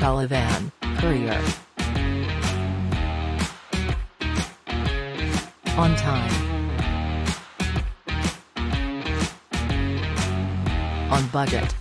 Balavan, Courier. On time. On budget.